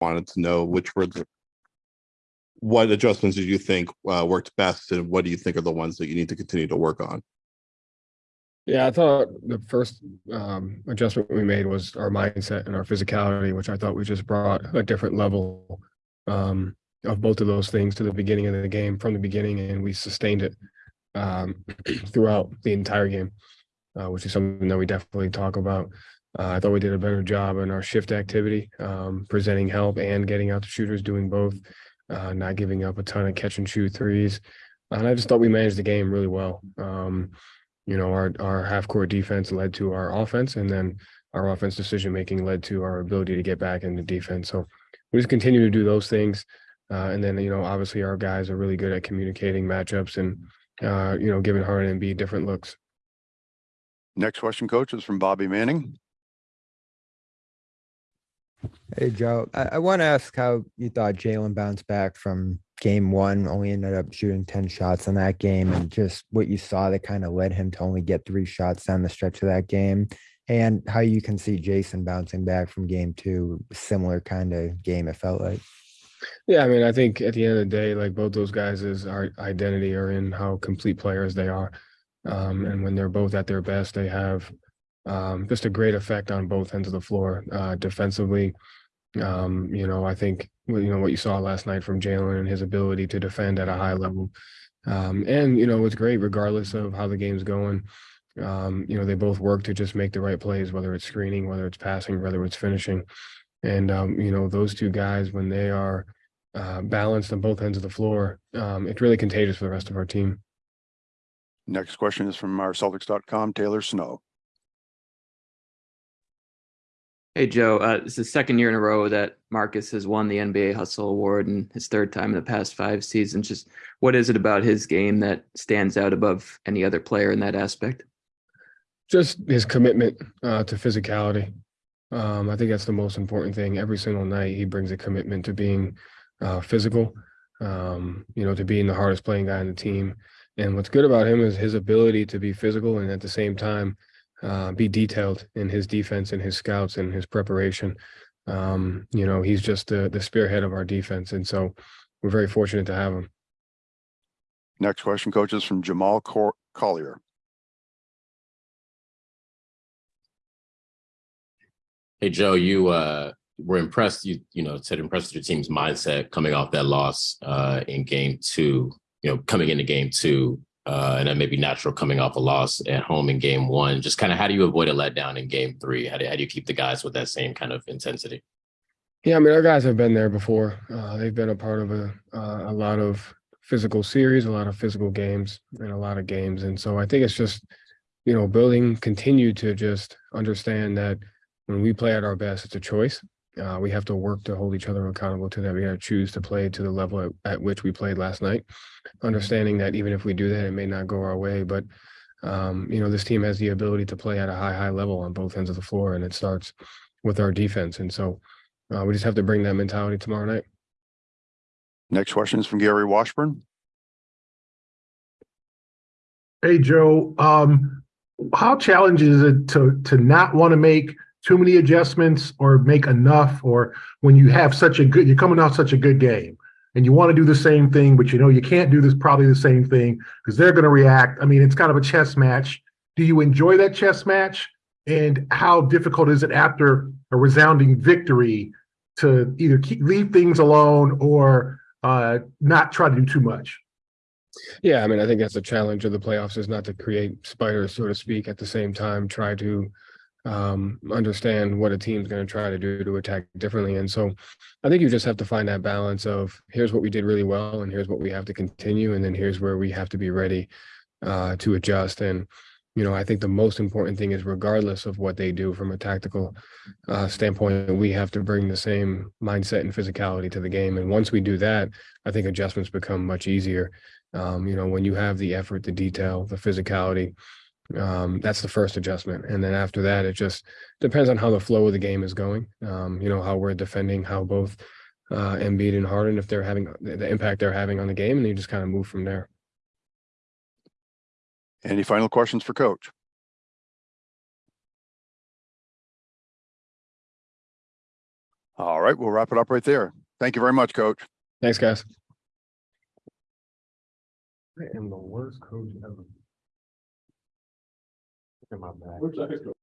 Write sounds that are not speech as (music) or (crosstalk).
wanted to know which were the what adjustments did you think uh, worked best and what do you think are the ones that you need to continue to work on? Yeah, I thought the first um, adjustment we made was our mindset and our physicality, which I thought we just brought a different level um, of both of those things to the beginning of the game from the beginning, and we sustained it um, (clears throat) throughout the entire game, uh, which is something that we definitely talk about. Uh, I thought we did a better job in our shift activity, um, presenting help and getting out the shooters, doing both, uh, not giving up a ton of catch and shoot threes. And I just thought we managed the game really well. Um, you know, our our half court defense led to our offense, and then our offense decision making led to our ability to get back into defense. So we just continue to do those things, uh, and then you know, obviously our guys are really good at communicating matchups and uh, you know, giving Harden and B different looks. Next question, coach, is from Bobby Manning. Hey, Joe, I, I want to ask how you thought Jalen bounced back from game one, only ended up shooting 10 shots in that game, and just what you saw that kind of led him to only get three shots down the stretch of that game, and how you can see Jayson bouncing back from game two, similar kind of game it felt like. Yeah, I mean, I think at the end of the day, like both those guys' is our identity are in how complete players they are. Um, and when they're both at their best, they have um, just a great effect on both ends of the floor. Uh, defensively, um, you know, I think you know what you saw last night from Jalen and his ability to defend at a high level. Um, and you know, it's great regardless of how the game's going. Um, you know, they both work to just make the right plays, whether it's screening, whether it's passing, whether it's finishing. And um, you know, those two guys, when they are uh, balanced on both ends of the floor, um, it's really contagious for the rest of our team. Next question is from our Celtics.com, Taylor Snow. Hey Joe, uh, it's the second year in a row that Marcus has won the NBA Hustle Award and his third time in the past five seasons. Just what is it about his game that stands out above any other player in that aspect? Just his commitment uh, to physicality. Um, I think that's the most important thing. Every single night, he brings a commitment to being uh, physical. Um, you know, to being the hardest playing guy in the team. And what's good about him is his ability to be physical and at the same time uh, be detailed in his defense and his scouts and his preparation. Um, you know, he's just the, the spearhead of our defense. And so we're very fortunate to have him. Next question, coach, is from Jamal Cor- Collier. Hey Joe, you uh were impressed. You you know said impressed with your team's mindset coming off that loss uh in game two. You know coming into game two, uh, and then maybe natural coming off a loss at home in game one. Just kind of how do you avoid a letdown in game three? How do, how do you keep the guys with that same kind of intensity? Yeah, I mean, our guys have been there before. Uh, they've been a part of a uh, a lot of physical series, a lot of physical games, and a lot of games. And so I think it's just, you know, building, continue to just understand that when we play at our best, it's a choice. Uh, we have to work to hold each other accountable to that. We got to choose to play to the level at, at, which we played last night, understanding that even if we do that, it may not go our way. But um, you know, this team has the ability to play at a high, high level on both ends of the floor, and it starts with our defense. And so uh, we just have to bring that mentality tomorrow night. Next question is from Gary Washburn. Hey, Joe. Um, how challenging is it to to not want to make too many adjustments or make enough or when you have such a good you're coming off such a good game and you want to do the same thing but you know you can't do this probably the same thing because they're going to react. I mean it's kind of a chess match. Do you enjoy that chess match? And how difficult is it after a resounding victory to either keep leave things alone or uh, not try to do too much? Yeah i mean i think that's the challenge of the playoffs is not to create spiders so to speak at the same time try to um, understand what a team's going to try to do to attack differently. And so I think you just have to find that balance of here's what we did really well, and here's what we have to continue, and then here's where we have to be ready uh, to adjust. And you know, I think the most important thing is regardless of what they do from a tactical uh, standpoint, we have to bring the same mindset and physicality to the game. And once we do that, I think adjustments become much easier. Um, you know, when you have the effort, the detail, the physicality, um, that's the first adjustment. And then after that, it just depends on how the flow of the game is going. Um, you know, how we're defending, how both uh, Embiid and Harden, if they're having the impact they're having on the game, and you just kind of move from there. Any final questions for coach? All right, we'll wrap it up right there. Thank you very much, coach. Thanks, guys. I am the worst coach ever. At my back.